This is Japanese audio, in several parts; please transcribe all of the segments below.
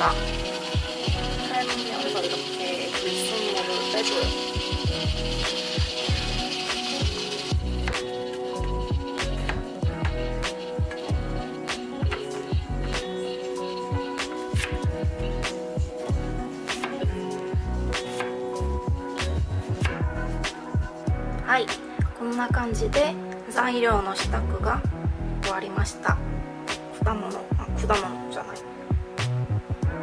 있습니다. 살면서 이렇게 불순물을 빼줘요. 하이 こんな感じで材料の支度が終わりました果物あ果物じゃない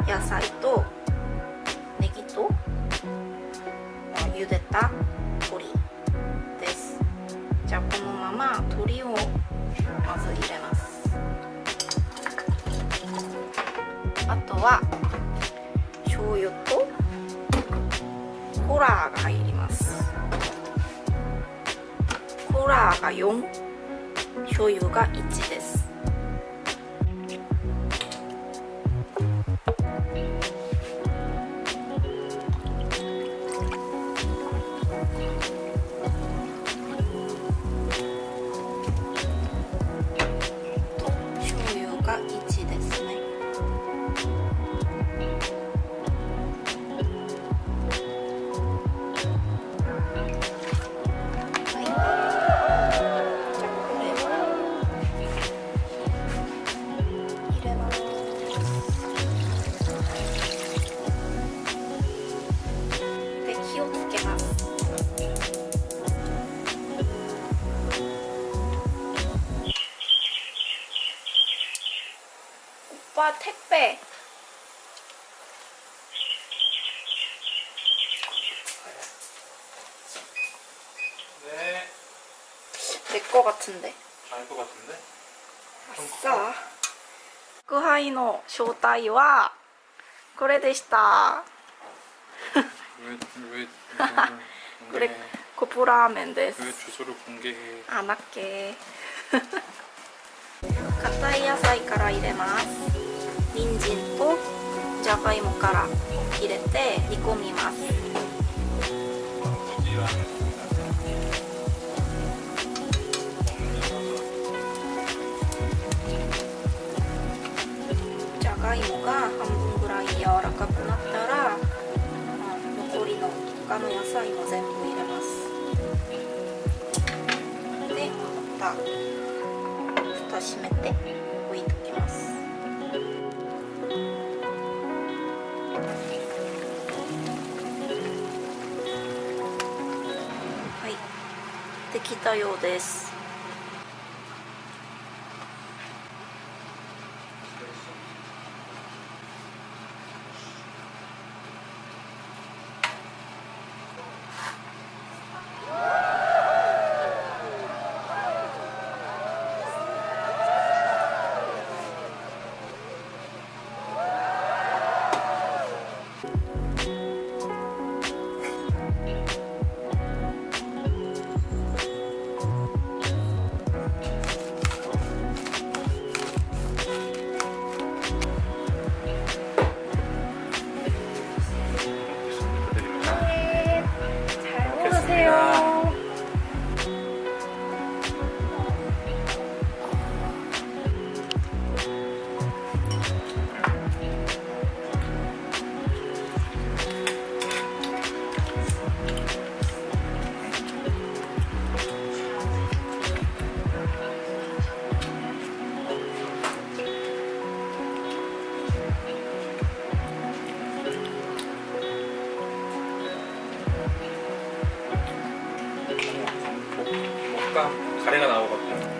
野菜とネギと茹でた鶏です。じゃあこのまま鶏をまず入れます。あとは醤油とホラーが入ります。ホラーが4醤油が1です。 오빠택배 네. 내 거 같은데 알 것 같은데? さあ宅配の正体はこれでした 왜, 왜, 그래 왜, 코프라멘 です 왜 주소를 공개해? あなっけ硬い野菜から入れます 人参とじゃがいもから入れて煮込みます。じゃがいもが半分ぐらい柔らかくなったら、残りの他の野菜も全部入れます。でまた蓋閉めて置いときます。きたようです。 먹방 가래가 나오거든요.